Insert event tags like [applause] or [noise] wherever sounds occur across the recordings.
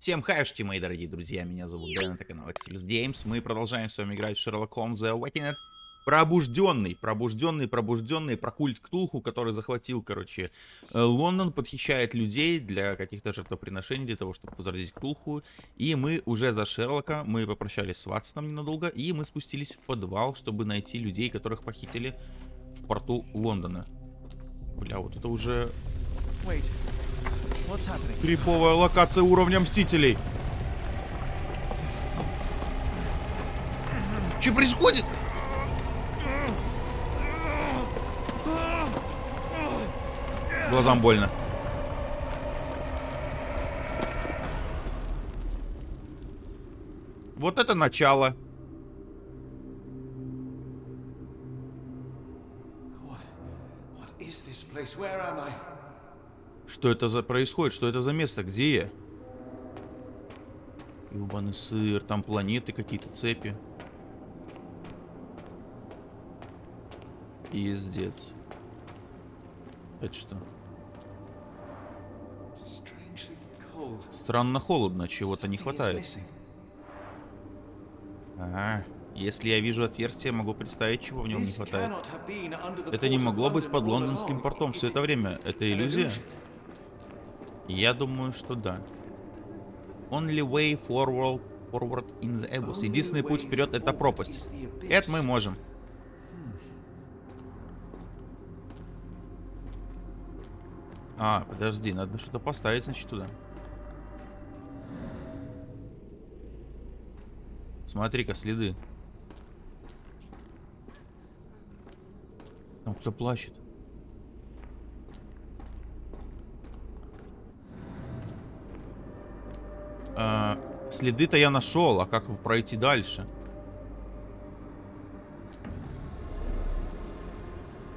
Всем хайшти, мои дорогие друзья, меня зовут Дэн, это канал Axelis Games. Мы продолжаем с вами играть в Sherlock Holmes The Awakened. Пробужденный, пробужденный, пробужденный, про культ Ктулху, который захватил, короче, э, Лондон, подхищает людей для каких-то жертвоприношений, для того, чтобы возродить Ктулху. И мы уже за Шерлока, мы попрощались с Ватсоном ненадолго, и мы спустились в подвал, чтобы найти людей, которых похитили в порту Лондона. Бля, вот это уже Wait. Криповая локация уровня Мстителей. Что происходит? Глазам больно. Вот это начало. What? What is this place? Where am I? Что это за происходит? Что это за место? Где я? Ёбаный сыр, там планеты какие-то, цепи. Пиздец. Это что? Странно холодно, чего-то не хватает. Ага. Если я вижу отверстие, могу представить, чего в нем не хватает. Это не могло быть под лондонским портом все это время. Это иллюзия? Я думаю, что да. Only way forward, forward in the abyss. Единственный путь вперед это пропасть. Это мы можем. А, подожди, надо что-то поставить, значит, туда. Смотри-ка, следы. Там кто плачет. А, Следы-то я нашел, а как пройти дальше?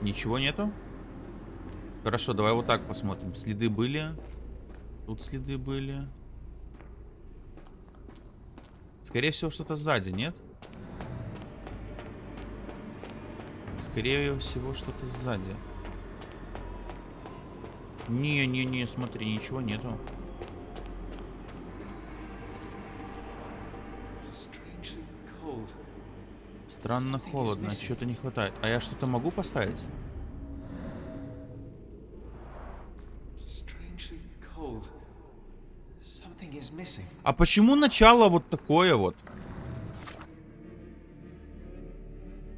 Ничего нету? Хорошо, давай вот так посмотрим. Следы были. Тут следы были. Скорее всего, что-то сзади, нет? Скорее всего, что-то сзади. Не-не-не, смотри, ничего нету. Странно холодно, чего-то не хватает. А я что-то могу поставить? А почему начало вот такое вот?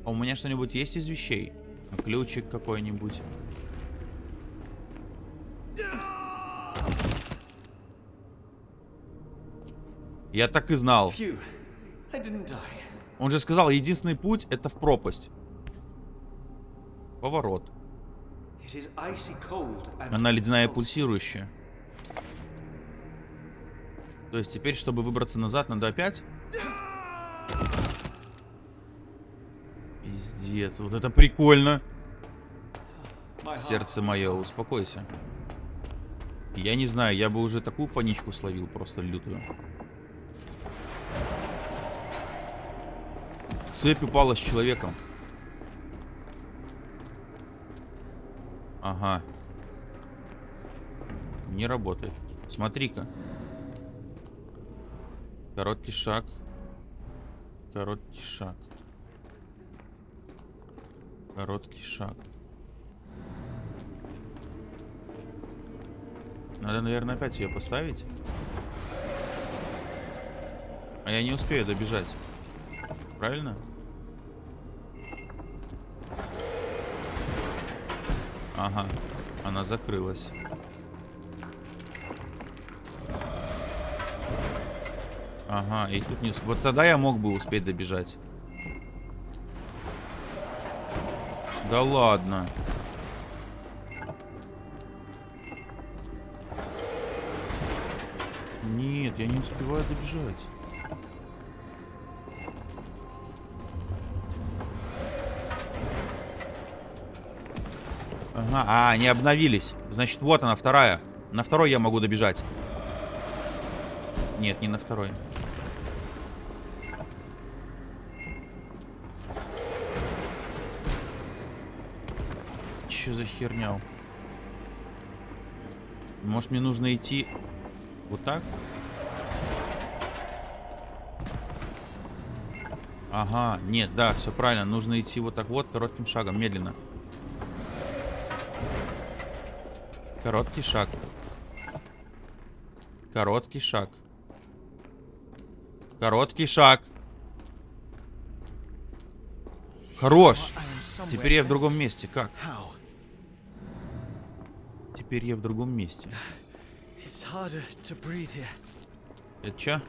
А у меня что-нибудь есть из вещей? Ключик какой-нибудь. Я так и знал. Он же сказал, единственный путь это в пропасть. Поворот. Она ледяная pulsing. пульсирующая. То есть теперь, чтобы выбраться назад, надо опять? Пиздец, вот это прикольно. Сердце мое, успокойся. Я не знаю, я бы уже такую паничку словил, просто лютую. Цепь упала с человеком. Ага. Не работает. Смотри-ка. Короткий шаг. Короткий шаг. Короткий шаг. Надо, наверное, опять ее поставить. А я не успею добежать. Правильно? Ага. Она закрылась. Ага, и тут не... Вот тогда я мог бы успеть добежать. Да ладно. Нет, я не успеваю добежать. Ага, а, они обновились. Значит, вот она, вторая. На второй я могу добежать. Нет, не на второй. Че за херня? Может, мне нужно идти вот так? Ага, нет, да, все правильно. Нужно идти вот так вот, коротким шагом, медленно. Медленно. Короткий шаг. Короткий шаг. Короткий шаг. Хорош. Теперь я в другом месте. Как? Теперь я в другом месте. Это чё?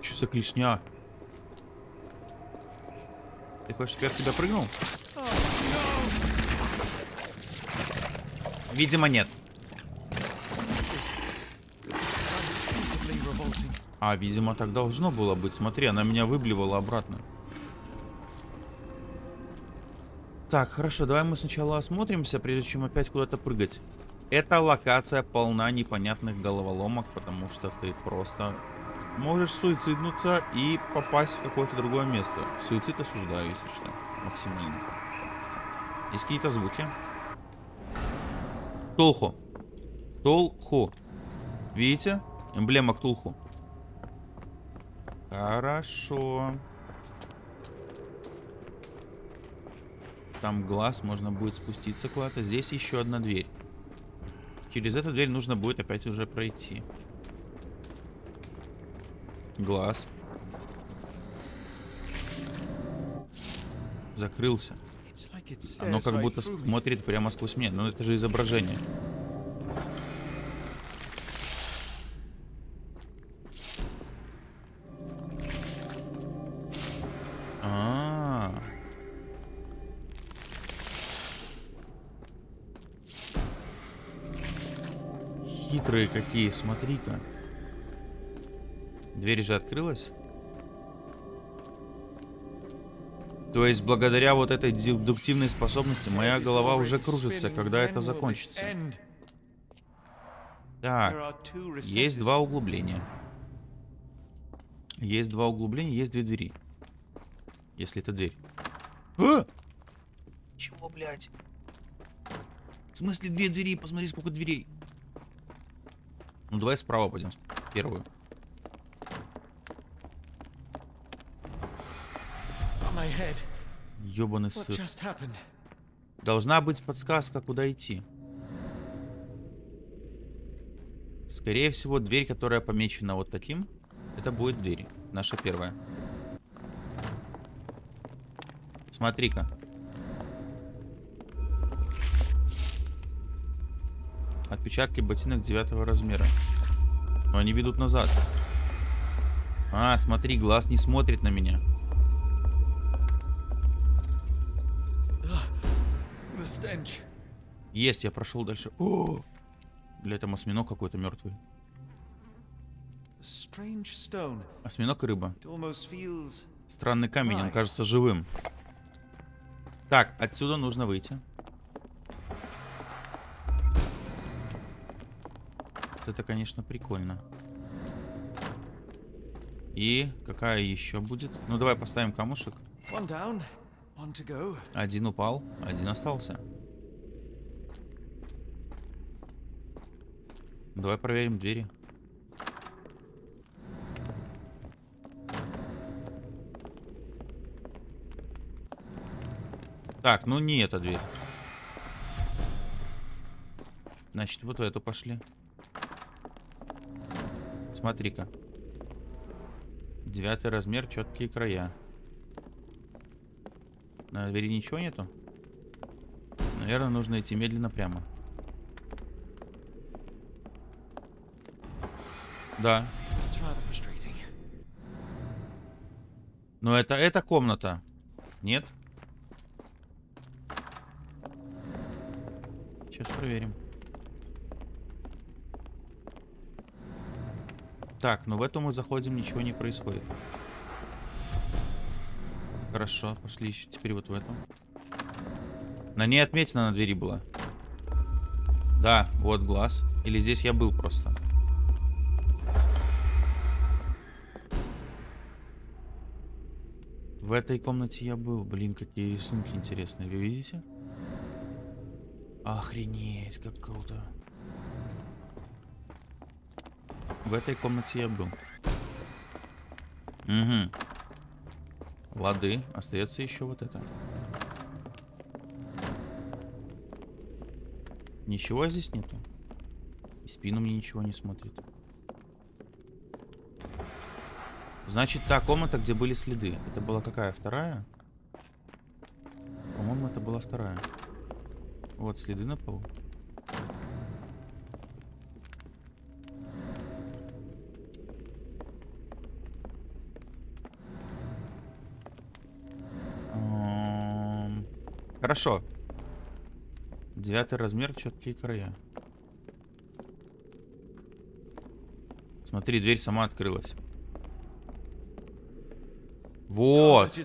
Чё за клешня? Ты хочешь, чтобы я в тебя прыгнул? Видимо, нет. А, видимо, так должно было быть. Смотри, она меня выблевала обратно. Так, хорошо, давай мы сначала осмотримся, прежде чем опять куда-то прыгать. Эта локация полна непонятных головоломок, потому что ты просто можешь суициднуться и попасть в какое-то другое место. Суицид осуждаю, если что, максимально. Есть какие-то звуки? Ктулху. Ктулху. Видите? Эмблема Ктулху. Хорошо. Там глаз, можно будет спуститься куда-то. Здесь еще одна дверь. Через эту дверь нужно будет опять уже пройти. Глаз. Закрылся. Оно как будто смотрит прямо сквозь меня. Но это же изображение. А. Хитрые какие, смотри-ка. Дверь же открылась. То есть, благодаря вот этой дедуктивной способности, моя голова уже кружится, когда это закончится. Так, есть два углубления. Есть два углубления, есть две двери. Если это дверь. А! Чего, блядь? В смысле две двери? Посмотри, сколько дверей. Ну, давай справа пойдем. Первую. Ёбаный сыр. Должна быть подсказка, куда идти. Скорее всего, дверь, которая помечена вот таким, это будет дверь. Наша первая. Смотри-ка. Отпечатки ботинок девятого размера. Но они ведут назад. А, смотри, глаз не смотрит на меня. Есть, я прошел дальше. О! Для этого осьминог какой-то мертвый. Осьминог и рыба. Странный камень, он кажется живым. Так, отсюда нужно выйти. Это, конечно, прикольно. И какая еще будет? Ну, давай поставим камушек. Один упал, один остался. Давай проверим двери. Так, ну не эта дверь. Значит, вот в эту пошли. Смотри-ка. Девятый размер, четкие края. На двери ничего нету? Наверное, нужно идти медленно прямо. Да. Но это эта комната. Нет? Сейчас проверим. Так, ну в эту мы заходим, ничего не происходит. Хорошо, пошли еще теперь вот в эту. На ней отметина на двери была. Да, вот глаз. Или здесь я был просто. В этой комнате я был. Блин, какие рисунки интересные. Вы видите? Охренеть, как круто. В этой комнате я был. Угу. Лады. Остается еще вот это. Ничего здесь нету? И спину мне ничего не смотрит. Значит, та комната, где были следы. Это была какая? Вторая? По-моему, это была вторая. Вот следы на полу. Хорошо. Девятый размер, четкие края. Смотри, дверь сама открылась. Вот.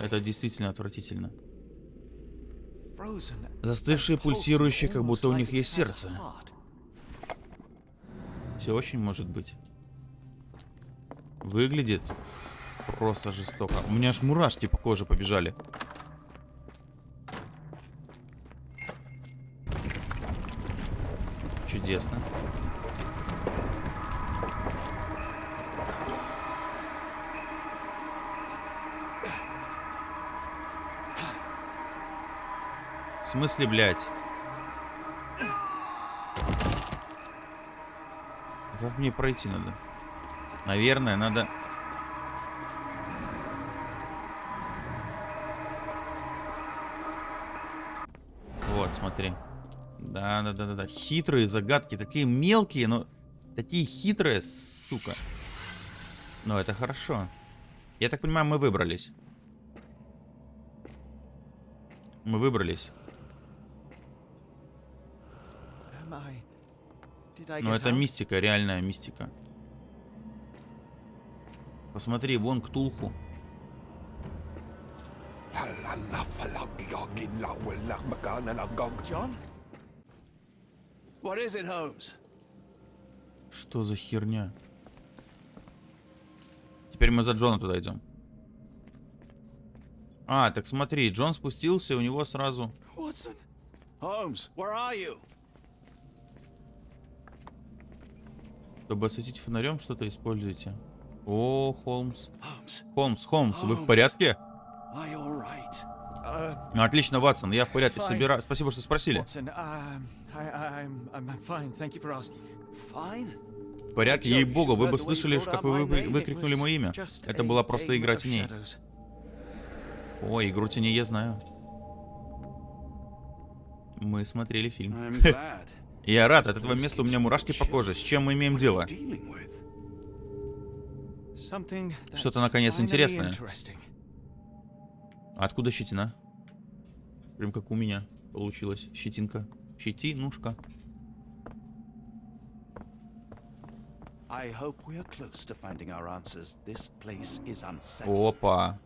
Это действительно отвратительно. Застывшие, пульсирующие, как будто у них есть сердце. Все очень может быть. Выглядит просто жестоко. У меня аж мурашки по коже побежали. Чудесно. В смысле, блядь? А Как мне пройти надо? Наверное, надо... Вот, смотри. Да, да, да, да, да. Хитрые загадки, такие мелкие, но такие хитрые, сука. Но это хорошо. Я так понимаю, мы выбрались. Мы выбрались. Но это мистика, реальная мистика. Посмотри, вон Ктулху. John? What is it, Holmes? Что за херня? Теперь мы за Джона туда идем. А, так смотри, Джон спустился, и у него сразу... Watson? Holmes, where are you? Чтобы осветить фонарем, что-то используйте. О, Холмс. Holmes, Холмс, Холмс, вы в Холмс. порядке? right? Ну, отлично, Ватсон, я в порядке. Собира... Спасибо, что спросили. For asking. Fine? В порядке, ей-богу, вы бы слышали, как вы вы- выкрикнули мое имя. Это была просто игра теней. О, игру теней я знаю. Мы смотрели фильм. [laughs] Я рад, от этого места у меня мурашки по коже. С чем мы имеем дело? Что-то, наконец, интересное. Откуда щетина? Прям как у меня получилось. Щетинка. Щетинушка. Опа.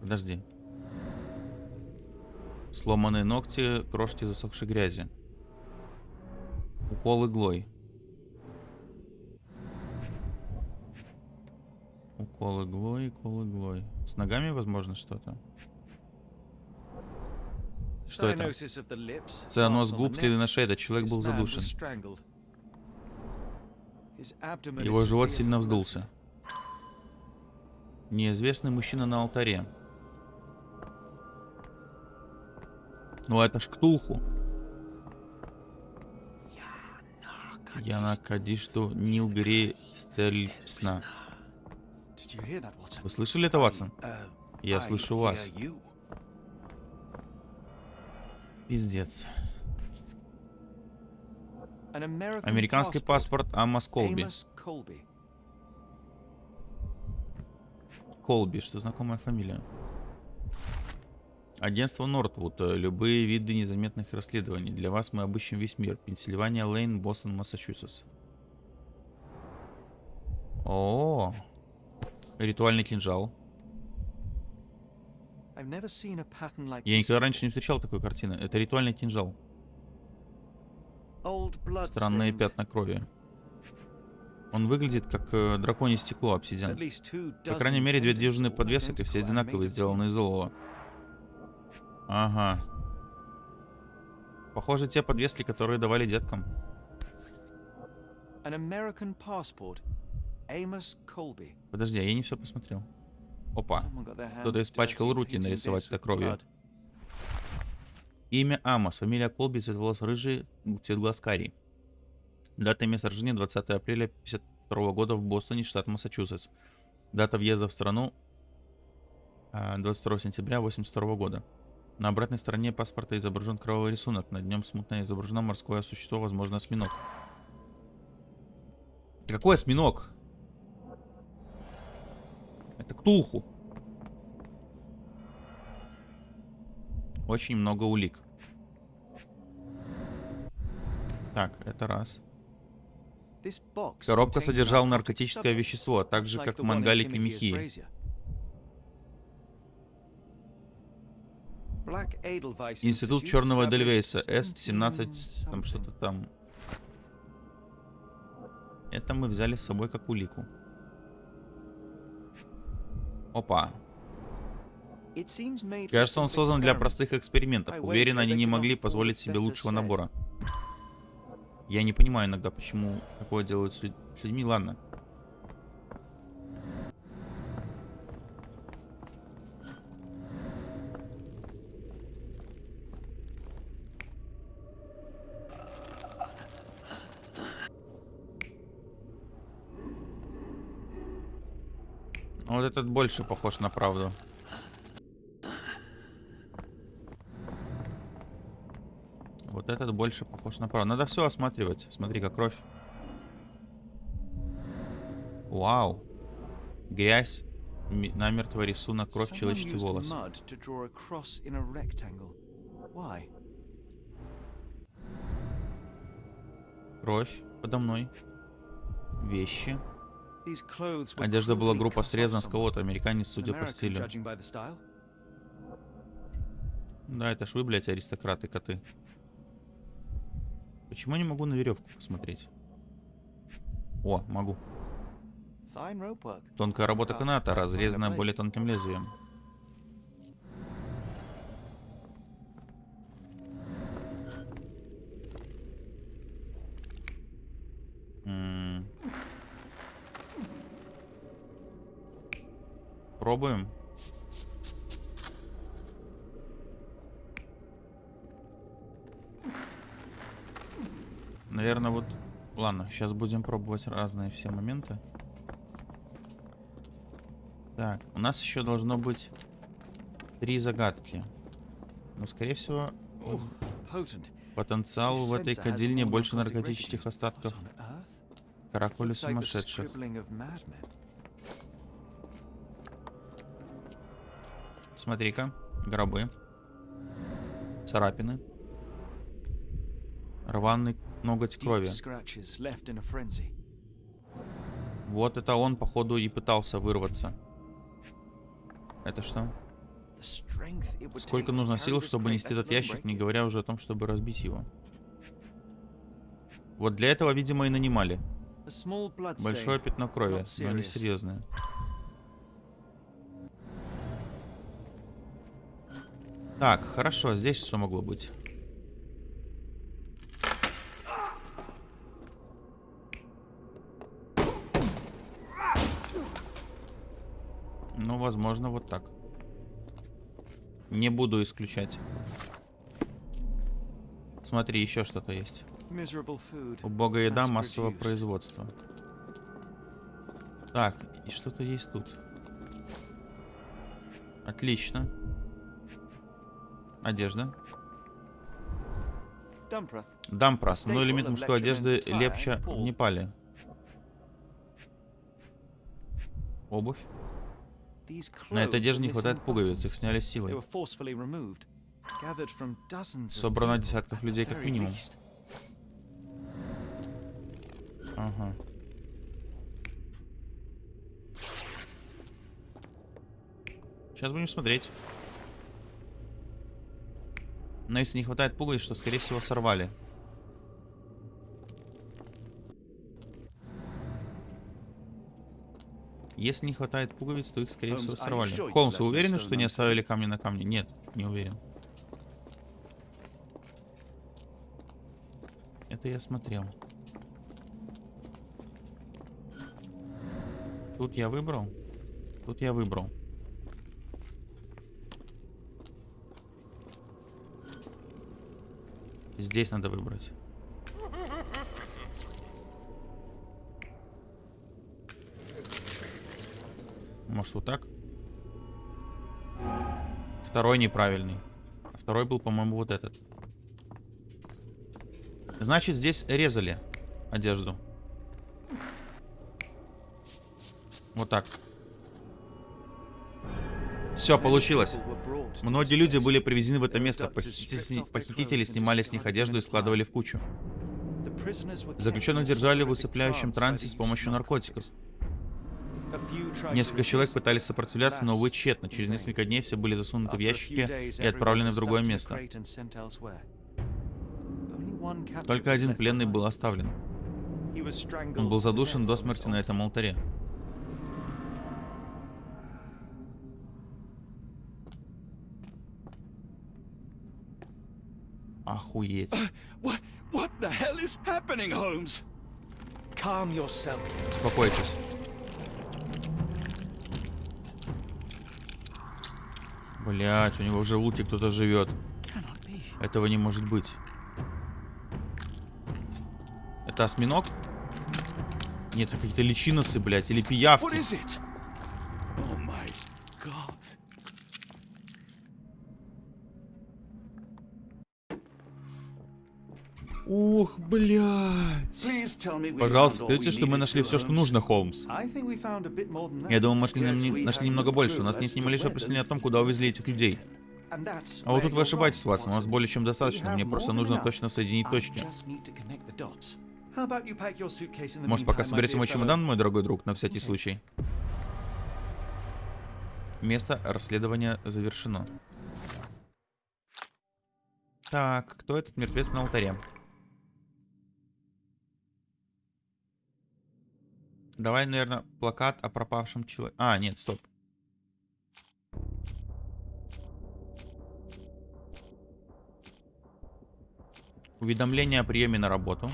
Подожди. Сломанные ногти, крошки засохшей грязи. Укол иглой. Укол иглой, укол иглой. С ногами, возможно, что-то? Что это? Цианоз губ, следы на шее. Этот человек был задушен. Его живот сильно вздулся. Неизвестный мужчина на алтаре. Ну это ж Ктулху. Яна Кадишту Нилгри Стельпсна. Вы слышали это, Ватсон? Uh, Я слышу вас. Пиздец. Американский паспорт Амос Колби. Колби, что знакомая фамилия. Агентство Нортвуд. Любые виды незаметных расследований. Для вас мы обыщем весь мир. Пенсильвания, Лейн, Бостон, Массачусетс. О, ритуальный кинжал. Я никогда раньше не встречал такой картины. Это ритуальный кинжал. Странные пятна крови. Он выглядит как э, драконье стекло, обсидиан. По крайней мере, две дюжины подвесок и все одинаковые, сделаны из олова. Ага. Похоже, те подвески, которые давали деткам. Подожди, а я не все посмотрел. Опа. Кто-то испачкал руки нарисовать это кровью. Имя Амос, фамилия Колби, цвет волос рыжий, цвет глаз карий. Дата и место рождения 20 апреля 52 года в Бостоне, штат Массачусетс. Дата въезда в страну а, 22 сентября 82 года. На обратной стороне паспорта изображен кровавый рисунок. На нем смутно изображено морское существо, возможно, осьминог. Какой осьминог? Это Ктулху. Очень много улик. Так, это раз. Коробка содержала наркотическое вещество, так же, как в one in мангалике Timothy's Михии. brazier. Black Edelweiss Институт Черного Эдельвейса, 17 С-17, там что-то там. Это мы взяли с собой как улику. Опа. Кажется, он создан для простых экспериментов. Уверен, они не могли позволить себе лучшего набора. Я не понимаю иногда, почему такое делают с людьми. Ладно. Вот этот больше похож на правду. Вот этот больше похож на правду. Надо все осматривать. Смотри, как кровь. Вау. Грязь. Намертво рисунок, кровь, человеческий волос. Кровь подо мной. Вещи. Одежда была off срезана с кого-то. Американец, судя по стилю. Да, это ж вы, блядь, аристократы, коты. Почему я не могу на веревку посмотреть? О, могу. Тонкая работа каната, разрезанная более тонким лезвием. Пробуем. Наверное, вот... Ладно, сейчас будем пробовать разные все моменты. Так, у нас еще должно быть три загадки. Но, скорее всего, potent. потенциал в этой кадильне больше наркотических остатков the сумасшедших. Смотри-ка, гробы, царапины, рваный ноготь крови. Вот это он, походу, и пытался вырваться. Это что? Сколько нужно сил, чтобы нести этот ящик, не говоря уже о том, чтобы разбить его. Вот для этого, видимо, и нанимали. Большое пятно крови, но не серьезное. Так, хорошо, здесь что могло быть? Ну, возможно, вот так. Не буду исключать. Смотри, еще что-то есть. Убогая еда массового производства. Так, и что-то есть тут. Отлично. Одежда. Dumpra. Дампрос. Ну, элемент мужской одежды лепча в. Непале. Обувь. На этой одежде не хватает пуговиц, их сняли силой. Собрано десятков людей, как минимум. Ага. Сейчас будем смотреть. Но если не хватает пуговиц, что, скорее всего, сорвали. Если не хватает пуговиц, то их, скорее всего, сорвали. Холмс, вы уверены, что не оставили камни на камне? Нет, не уверен. Это я смотрел. Тут я выбрал. Тут я выбрал. Здесь надо выбрать. Может вот так? Второй неправильный. А второй был, по-моему, вот этот. Значит, здесь резали одежду. Вот так. Все, получилось. Многие люди были привезены в это место. Похитители, похитители снимали с них одежду и складывали в кучу. Заключенных держали в усыпляющем трансе с помощью наркотиков. Несколько человек пытались сопротивляться, но, увы, тщетно. Через несколько дней все были засунуты в ящики и отправлены в другое место. Только один пленный был оставлен. Он был задушен до смерти на этом алтаре. Охуеть. What, what the hell is happening, Holmes? Calm yourself. Успокойтесь. Блять, у него в желудке кто-то живет. Этого не может быть. Это осьминог? Нет, это какие-то личиносы, блядь, или пиявки. Ух, блядь. Пожалуйста, скажите, что мы нашли все, что нужно, Холмс. Я думаю, мы нашли, нам- нашли немного больше. У нас нет ни малейшего представления о том, куда увезли этих людей. А вот тут вы ошибаетесь, Ватсон. У нас более чем достаточно. Мне просто нужно точно соединить точки. Может, пока соберете мой чемодан, мой дорогой друг, на всякий случай. Место расследования завершено. Так, кто этот мертвец на алтаре? Давай, наверное, плакат о пропавшем человеке. А, нет, стоп. Уведомление о приеме на работу.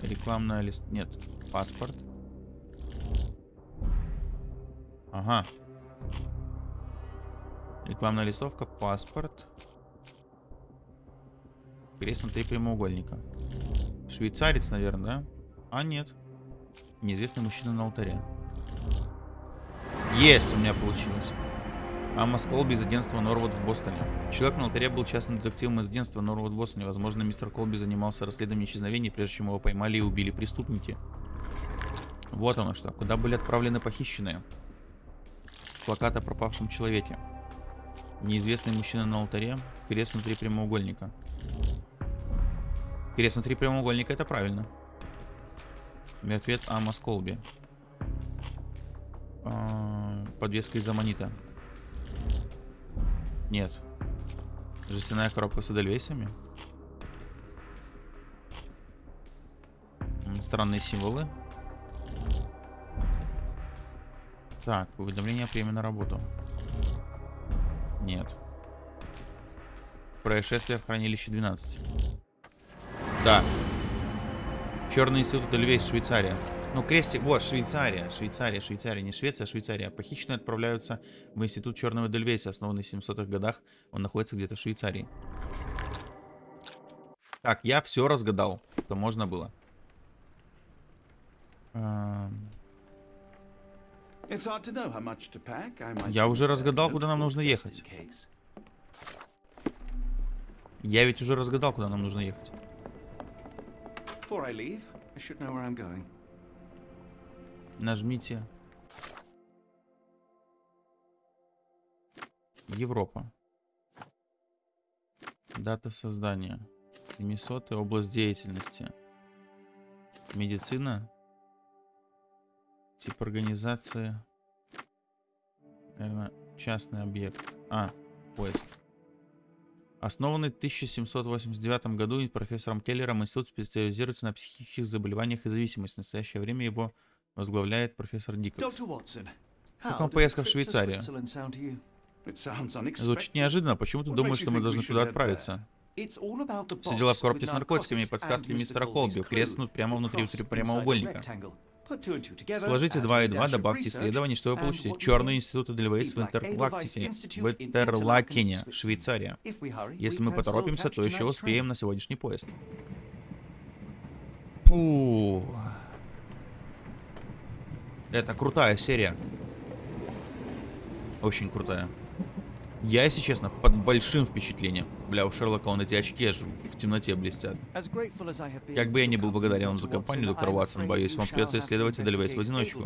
Рекламная лист... Нет, паспорт. Ага. Рекламная листовка, паспорт. Крест на три прямоугольника. Швейцарец, наверное, да? А, нет. Неизвестный мужчина на алтаре. Есть, у меня получилось. Амос Колби из агентства Норвуд в Бостоне. Человек на алтаре был частным детективом из агентства Норвуд в Бостоне. Возможно, мистер Колби занимался расследованием исчезновений, прежде чем его поймали и убили преступники. Вот оно что. Куда были отправлены похищенные? Плакат о пропавшем человеке. Неизвестный мужчина на алтаре. Крест внутри прямоугольника. Крест внутри прямоугольника, это правильно. Мертвец Амос Колби. А, Подвеска из аммонита. Нет. Жестяная коробка с эдельвейсами. Странные символы. Так, уведомление о приеме на работу. Нет. Происшествие в хранилище 12. Да. Черный институт Эльвейс, Швейцария. Ну, крестик, вот, Швейцария, Швейцария, Швейцария, не Швеция, а Швейцария. Похищенные отправляются в институт Черного Дельвейса, основанный в 700-х годах. Он находится где-то в Швейцарии. Так, я все разгадал, что можно было. Эм, Я уже разгадал, куда нам нужно ехать. Я ведь уже разгадал, куда нам нужно ехать. Before I leave, I should know where I'm going. Нажмите. Европа. Дата создания. Миннесота, область деятельности. Медицина. Тип организации. Наверное, частный объект. А, поиск. Основанный в 1789 году профессором Келлером, институт специализируется на психических заболеваниях и зависимости. В настоящее время его возглавляет профессор Диккенс. Как вам поездка в Швейцарию? Звучит неожиданно. Почему ты думаешь, что мы должны туда отправиться? Все дела в коробке с наркотиками и подсказки мистера Колби креснут прямо внутри прямоугольника. Сложите add 2 и a 2, dash of добавьте исследование, что вы and получите. Черный институт Эдельвейс в Edelweiss в Интерлакене, Швейцария. Если мы поторопимся, то еще успеем на сегодняшний поезд. Фу. Это крутая серия. Очень крутая. Я, если честно, под большим впечатлением. Бля, у Шерлока он эти очки аж в темноте блестят. Как бы я ни был благодарен вам за компанию, доктор Ватсон, боюсь, вам придется исследовать Эдельвейс в investigate одиночку.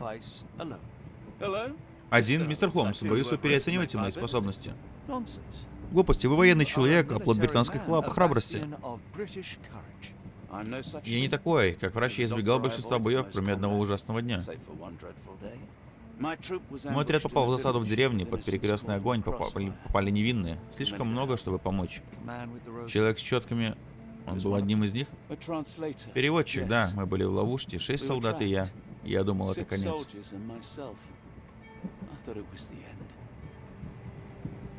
Один, мистер Холмс, боюсь, вы переоцениваете мои способности. Глупости, вы военный человек, a оплот британских a храбрости. Я не такой. Как врач я избегал большинства боев, кроме одного ужасного дня. Мой отряд попал в засаду в деревне, под перекрестный огонь попали, попали невинные. Слишком много, чтобы помочь. Человек с четками, он был одним из них. Переводчик, да, мы были в ловушке, шесть солдат и я. Я думал, это конец.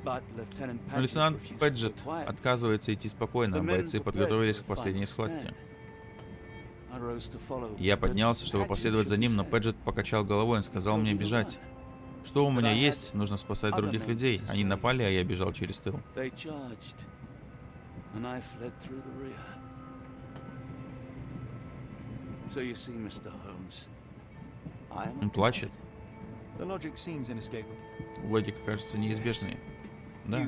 Но лейтенант Пэджет отказывается идти спокойно, men бойцы подготовились к последней схватке. Я поднялся, чтобы последовать за ним, но head. Пэджет покачал головой и сказал мне бежать. Что у меня есть, нужно спасать других людей. Они напали, а я бежал через тыл. Он плачет. Логика кажется неизбежной. Да.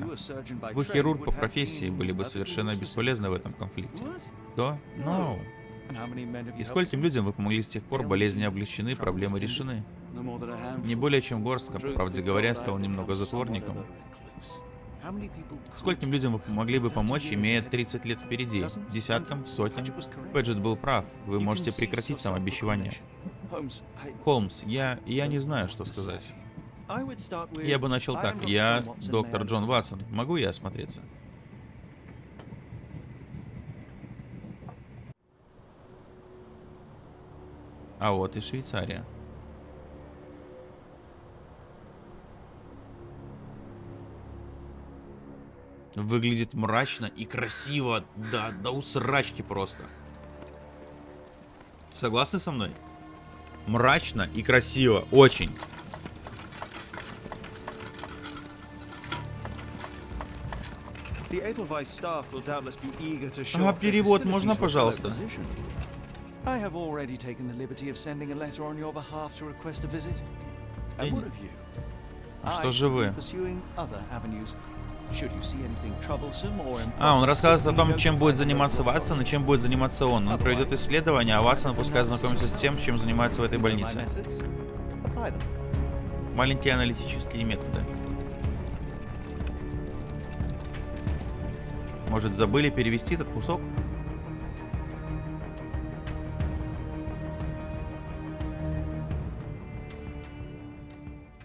Вы хирург по профессии были бы совершенно бесполезны в этом конфликте. Что? No. И скольким людям вы помогли с тех пор, болезни облегчены, проблемы решены. Не более чем горстка, по правде говоря, стал немного затворником. Скольким людям вы помогли бы помочь, имея 30 лет впереди? Десяткам? Сотням? Пэджет был прав. Вы можете прекратить I- Холмс, я... я не знаю, что сказать. Я бы начал так. Я доктор Джон Ватсон. Могу я осмотреться? А вот и Швейцария. Выглядит мрачно и красиво. Да, да усрачки просто. Согласны со мной? Мрачно и красиво. Очень. А перевод можно, пожалуйста? I have already taken the liberty of sending a letter on your behalf to request a visit. And what of you? А что же вы? А, он рассказывает о том, чем будет заниматься Ватсон и чем будет заниматься он. Он проведет исследование, а Ватсон пускай знакомится с тем, чем занимается в этой больнице. Маленькие аналитические методы. Может, забыли перевести этот кусок?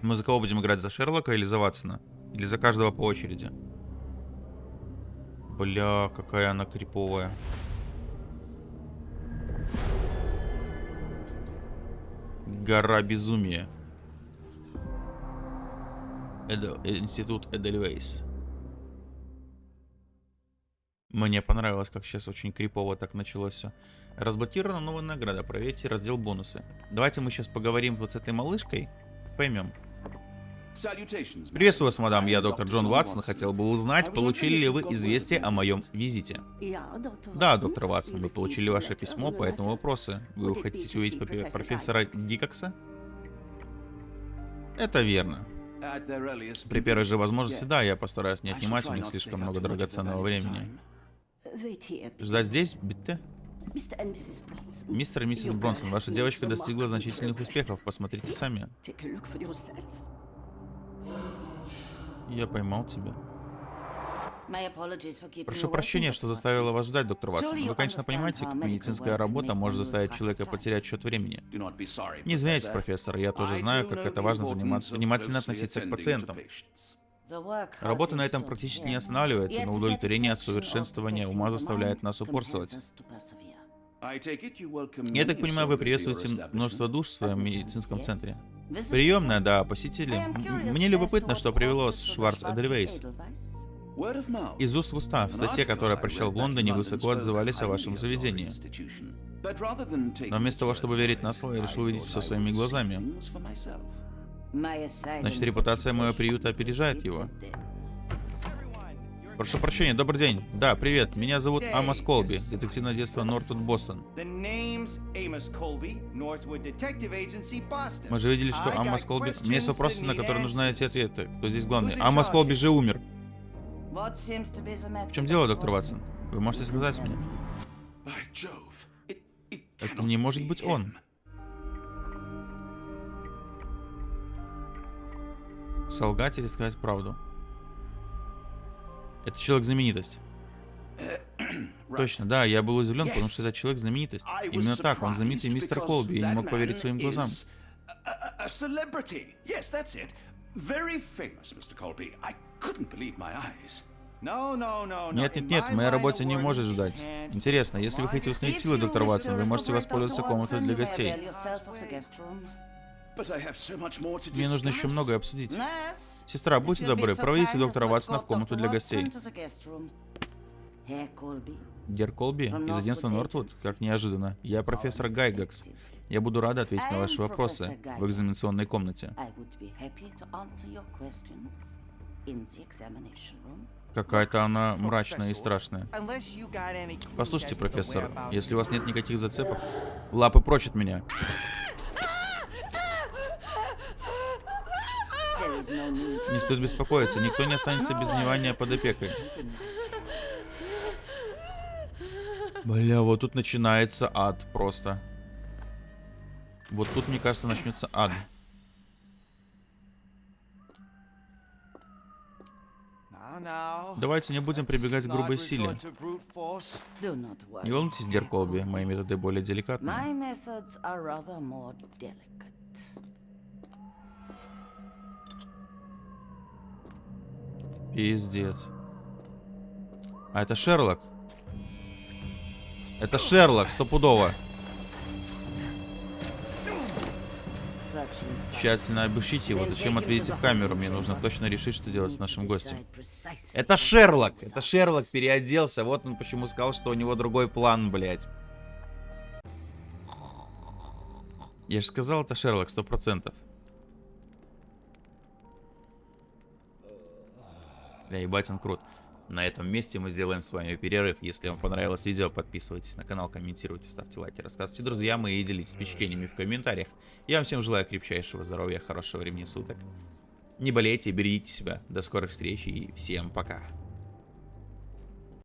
Мы за кого будем играть? За Шерлока или за Ватсона? Или за каждого по очереди? Бля, какая она криповая. Гора безумия. Эдо- Институт Эдельвейс. Мне понравилось, как сейчас очень крипово так началось все. Разблокирована новая награда. Проверьте раздел бонусы. Давайте мы сейчас поговорим вот с этой малышкой. Поймем. Приветствую вас, мадам. Я доктор. Джон Ватсон. Хотел бы узнать, получили ли вы известие о моем визите. Да, доктор Ватсон, мы получили ваше письмо по этому вопросу. Вы хотите увидеть профессора Гикокса? Это верно. При первой же возможности, да, я постараюсь не отнимать у них слишком много драгоценного времени. Ждать здесь, Битте? Мистер и миссис Бронсон, ваша девочка достигла значительных успехов. Посмотрите сами. Я поймал тебя. Прошу прощения, что заставила вас ждать, доктор Ватсон. Вы, конечно, понимаете, как медицинская работа может заставить человека потерять счет времени. Не извиняйтесь, профессор, я тоже знаю, как это важно заниматься, внимательно относиться к пациентам. Работа на этом практически не останавливается, но удовлетворение от совершенствования ума заставляет нас упорствовать. Я так понимаю, вы приветствуете множество душ в своем медицинском центре. Приемная, да, посетители. М- Мне любопытно, что привело вас в Шварц Эдельвейс. Из уст в уста. В статье, которую я прочитал в Лондоне, высоко отзывались о вашем заведении. Но вместо того, чтобы верить на слово, я решил увидеть все своими глазами. Значит, репутация моего приюта опережает его. Прошу прощения, добрый день. Да, привет, меня зовут Амос Колби, детективное детство Нортвуд, Бостон. Мы же видели, что Амос Колби... У меня есть вопросы, на которые нужны эти ответы. Кто здесь главный? Амос Колби же умер. В чем дело, доктор Ватсон? Вы можете сказать мне? Это не может быть он. Солгать или сказать правду? Это человек-знаменитость. [clears throat] Точно, да, я был удивлен, потому что этот человек-знаменитость. I was Именно так, он знаменитый мистер Колби, я не мог поверить своим глазам. Нет, нет, нет, в моей of работе не может ждать. Интересно, если вы хотите установить силы, доктор Ватсон, вы можете воспользоваться комнатой для гостей. Мне нужно еще многое обсудить. Сестра, будьте добры, проводите доктора Ватсона в комнату для гостей. Гер Колби из агентства Нортвуд? Как неожиданно. Я профессор Гайгакс. Я буду рада ответить на ваши вопросы в экзаменационной комнате. Какая-то она мрачная и страшная. Послушайте, профессор, если у вас нет никаких зацепок, лапы прочь от меня. Не стоит беспокоиться, никто не останется без внимания под опекой. Бля, вот тут начинается ад просто. Вот тут, мне кажется, начнется ад. Давайте не будем прибегать к грубой силе. Не волнуйтесь, Дер Колби, мои методы более деликатные. Пиздец. А это Шерлок. Это Шерлок, стопудово. Тщательно обыщите его, зачем отведите в камеру? Мне нужно точно решить, что делать с нашим гостем. Это Шерлок! Это Шерлок переоделся. Вот он почему сказал, что у него другой план, блядь. Я же сказал, это Шерлок, сто процентов. Бля, ебать, он крут. На этом месте мы сделаем с вами перерыв. Если вам понравилось видео, подписывайтесь на канал, комментируйте, ставьте лайки, рассказывайте друзьям и делитесь впечатлениями в комментариях. Я вам всем желаю крепчайшего здоровья, хорошего времени суток. Не болейте, берегите себя. До скорых встреч и всем пока.